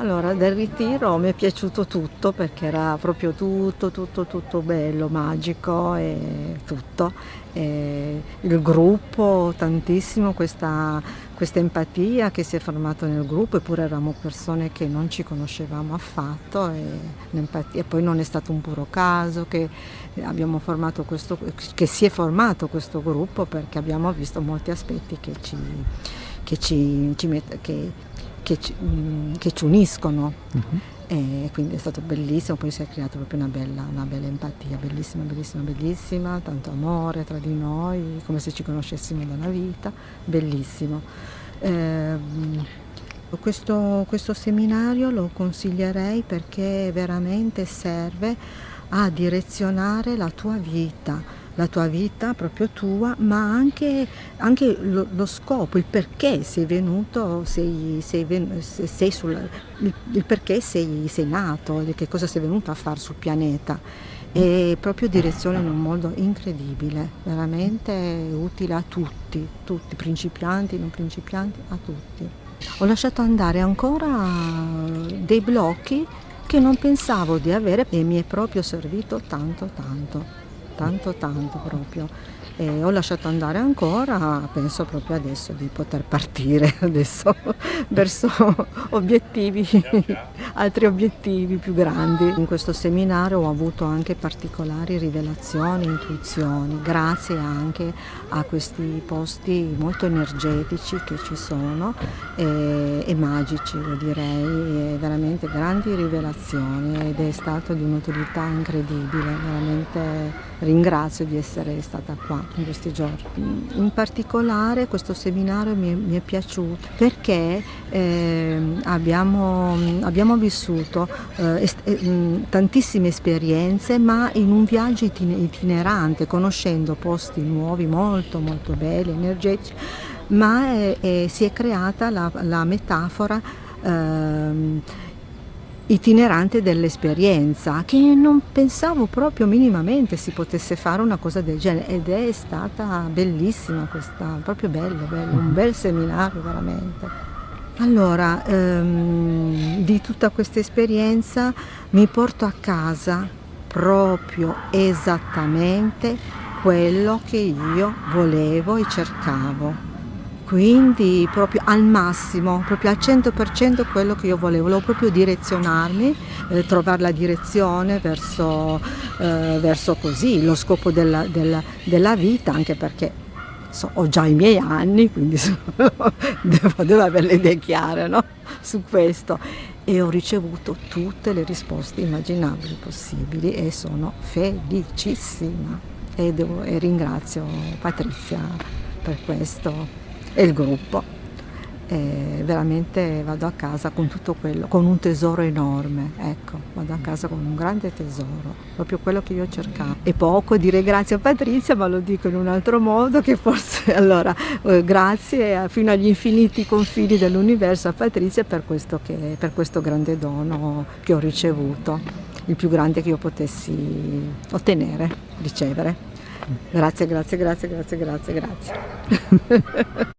Allora, del ritiro mi è piaciuto tutto perché era proprio tutto, tutto, tutto bello, magico e tutto. E il gruppo, tantissimo, questa, questa empatia che si è formata nel gruppo, eppure eravamo persone che non ci conoscevamo affatto e, poi non è stato un puro caso che, questo, che si è formato questo gruppo perché abbiamo visto molti aspetti che ci, che ci, ci met, che ci, mm, che ci uniscono. Uh-huh. E quindi è stato bellissimo, poi si è creata proprio una bella, una bella, empatia, bellissima, bellissima, bellissima, tanto amore tra di noi, come se ci conoscessimo da una vita, bellissimo. Eh, questo, questo seminario lo consiglierei perché veramente serve a direzionare la tua vita, la tua vita proprio tua, ma anche, anche lo, lo, scopo, il perché sei venuto, sei, sei, sei sul, il, il, perché sei, sei nato, che cosa sei venuto a fare sul pianeta. E proprio direzione in un modo incredibile, veramente utile a tutti, tutti, principianti, non principianti, a tutti. Ho lasciato andare ancora dei blocchi che non pensavo di avere e mi è proprio servito tanto tanto tanto tanto proprio e ho lasciato andare ancora, penso proprio adesso di poter partire adesso verso obiettivi, altri obiettivi più grandi. In questo seminario ho avuto anche particolari rivelazioni, intuizioni, grazie anche a questi posti molto energetici che ci sono e, e magici, lo direi, e grandi rivelazioni ed è stato di un'utilità incredibile, veramente ringrazio di essere stata qua in questi giorni. In particolare questo seminario mi è, mi è piaciuto perché eh, abbiamo, abbiamo, vissuto eh, eh, tantissime esperienze ma in un viaggio itinerante, conoscendo posti nuovi molto molto belli, energetici, ma si è creata la, la metafora ehm, itinerante dell'esperienza che non pensavo proprio minimamente si potesse fare una cosa del genere ed è stata bellissima questa, proprio bello, bello un bel seminario veramente. Allora, ehm, di tutta questa esperienza mi porto a casa proprio esattamente quello che io volevo e cercavo quindi proprio al massimo, proprio al 100% quello che io volevo, volevo proprio direzionarmi, eh, trovare la direzione verso, eh, verso così, lo scopo della, della, della vita, anche perché so, ho già i miei anni, quindi devo, devo, avere le idee chiare no? su questo. E ho ricevuto tutte le risposte immaginabili possibili e sono felicissima. E, devo, e ringrazio Patrizia per questo e il gruppo. E veramente vado a casa con tutto quello, con un tesoro enorme, ecco, vado a casa con un grande tesoro, proprio quello che io cercavo. E poco dire grazie a Patrizia, ma lo dico in un altro modo, che forse allora eh, grazie fino agli infiniti confini dell'universo a Patrizia per questo, che, per questo grande dono che ho ricevuto, il più grande che io potessi ottenere, ricevere. Grazie, grazie, grazie, grazie, grazie, grazie.